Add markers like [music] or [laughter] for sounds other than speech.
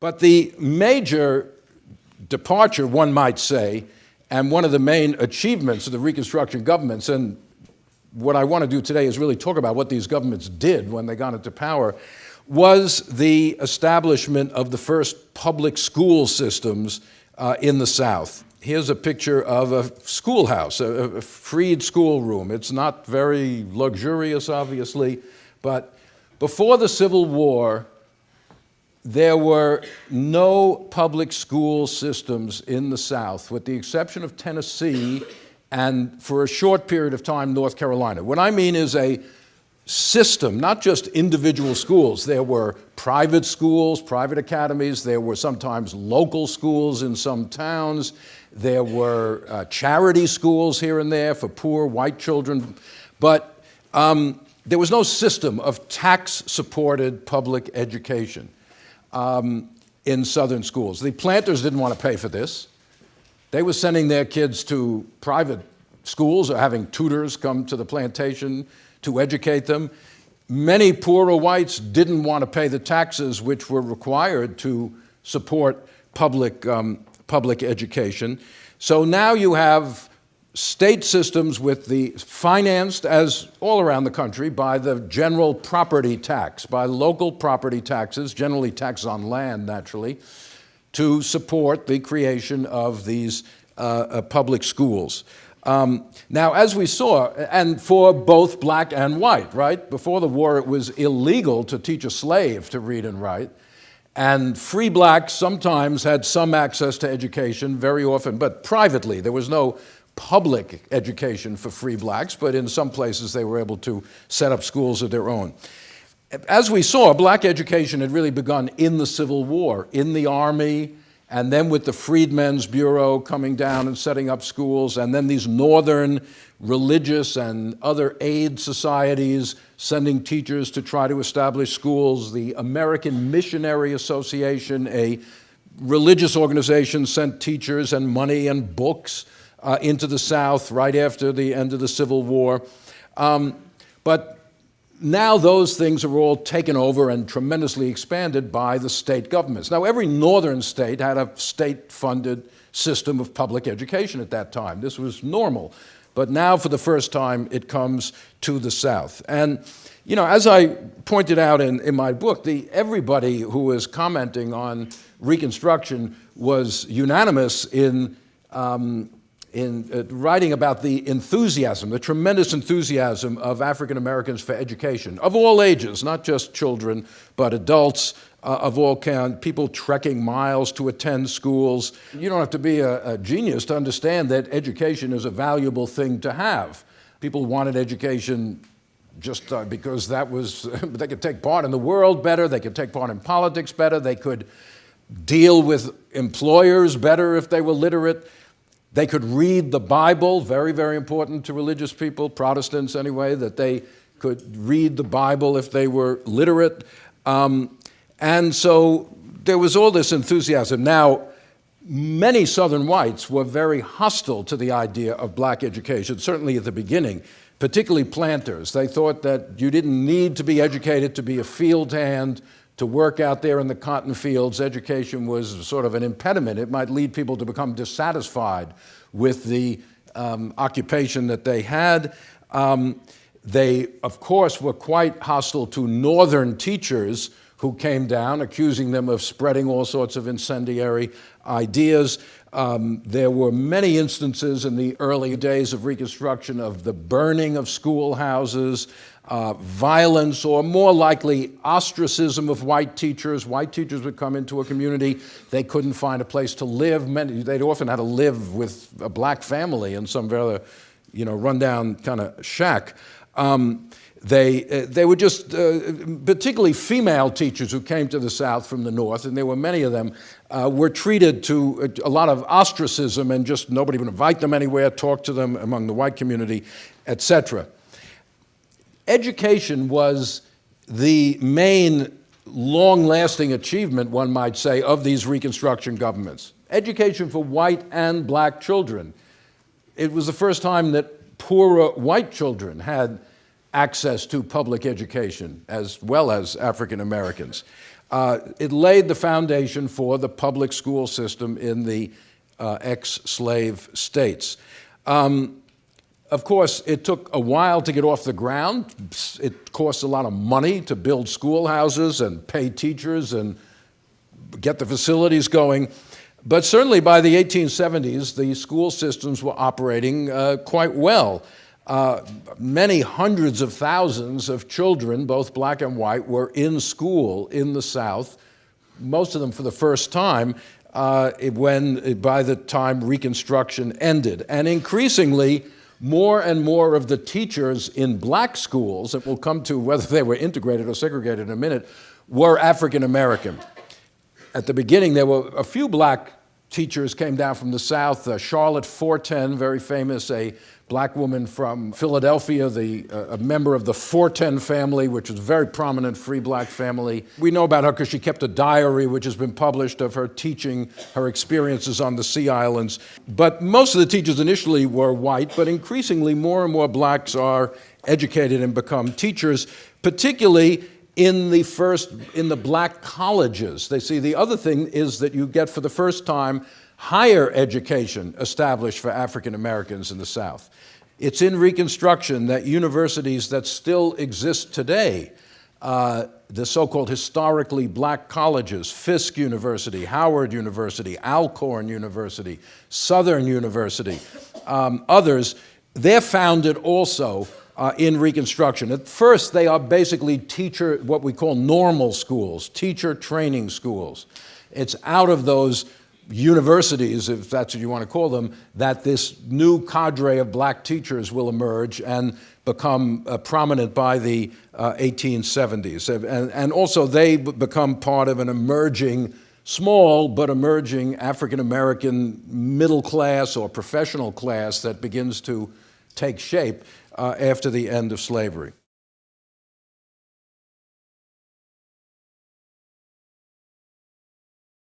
But the major departure, one might say, and one of the main achievements of the Reconstruction governments, and what I want to do today is really talk about what these governments did when they got into power, was the establishment of the first public school systems uh, in the South. Here's a picture of a schoolhouse, a, a freed schoolroom. It's not very luxurious, obviously, but before the Civil War, there were no public school systems in the South, with the exception of Tennessee and for a short period of time, North Carolina. What I mean is a system, not just individual schools. There were private schools, private academies, there were sometimes local schools in some towns, there were uh, charity schools here and there for poor white children, but um, there was no system of tax-supported public education um, in Southern schools. The planters didn't want to pay for this. They were sending their kids to private schools or having tutors come to the plantation to educate them. Many poorer whites didn't want to pay the taxes which were required to support public, um, public education. So now you have state systems with the financed as all around the country by the general property tax, by local property taxes, generally taxes on land naturally, to support the creation of these uh, uh, public schools. Um, now, as we saw, and for both black and white, right? Before the war, it was illegal to teach a slave to read and write. And free blacks sometimes had some access to education, very often, but privately. There was no public education for free blacks, but in some places they were able to set up schools of their own. As we saw, black education had really begun in the Civil War, in the Army, and then with the Freedmen's Bureau coming down and setting up schools, and then these northern religious and other aid societies sending teachers to try to establish schools. The American Missionary Association, a religious organization, sent teachers and money and books uh, into the South right after the end of the Civil War. Um, but now those things are all taken over and tremendously expanded by the state governments. Now every northern state had a state-funded system of public education at that time. This was normal. But now for the first time it comes to the South. And you know, as I pointed out in, in my book, the, everybody who was commenting on Reconstruction was unanimous in um, in uh, writing about the enthusiasm, the tremendous enthusiasm of African Americans for education, of all ages, not just children, but adults uh, of all kinds, people trekking miles to attend schools. You don't have to be a, a genius to understand that education is a valuable thing to have. People wanted education just uh, because that was, [laughs] they could take part in the world better, they could take part in politics better, they could deal with employers better if they were literate. They could read the Bible, very, very important to religious people, Protestants anyway, that they could read the Bible if they were literate. Um, and so there was all this enthusiasm. Now, many Southern whites were very hostile to the idea of black education, certainly at the beginning, particularly planters. They thought that you didn't need to be educated to be a field hand, to work out there in the cotton fields, education was sort of an impediment. It might lead people to become dissatisfied with the um, occupation that they had. Um, they, of course, were quite hostile to northern teachers who came down, accusing them of spreading all sorts of incendiary ideas. Um, there were many instances in the early days of Reconstruction of the burning of schoolhouses, uh, violence, or more likely ostracism of white teachers. White teachers would come into a community, they couldn't find a place to live. Many, they'd often had to live with a black family in some rather, you know, rundown kind of shack. Um, they, uh, they were just, uh, particularly female teachers who came to the South from the North, and there were many of them, uh, were treated to a, a, lot of ostracism and just nobody would invite them anywhere, talk to them among the white community, etc. Education was the main long-lasting achievement, one might say, of these Reconstruction governments. Education for white and black children. It was the first time that poorer white children had access to public education as well as African Americans. Uh, it laid the foundation for the public school system in the uh, ex-slave states. Um, of course, it took a while to get off the ground. It cost a lot of money to build schoolhouses and pay teachers and get the facilities going. But certainly by the 1870s, the school systems were operating uh, quite well. Uh, many hundreds of thousands of children, both black and white, were in school in the South, most of them for the first time, uh, when by the time Reconstruction ended. And increasingly, more and more of the teachers in black schools, and we'll come to whether they were integrated or segregated in a minute, were African American. At the beginning, there were a few black teachers came down from the South. Uh, Charlotte Forten, very famous, a black woman from Philadelphia, the, uh, a member of the Forten family, which is a very prominent free black family. We know about her because she kept a diary, which has been published, of her teaching her experiences on the Sea Islands. But most of the teachers initially were white, but increasingly more and more blacks are educated and become teachers, particularly in the first, in the black colleges. They see the other thing is that you get for the first time higher education established for African Americans in the South. It's in Reconstruction that universities that still exist today, uh, the so-called historically black colleges, Fisk University, Howard University, Alcorn University, Southern University, um, others, they're founded also uh, in Reconstruction. At first, they are basically teacher, what we call normal schools, teacher training schools. It's out of those universities, if that's what you want to call them, that this new cadre of black teachers will emerge and become uh, prominent by the uh, 1870s. And, and also they become part of an emerging, small but emerging African-American middle class or professional class that begins to take shape uh, after the end of slavery.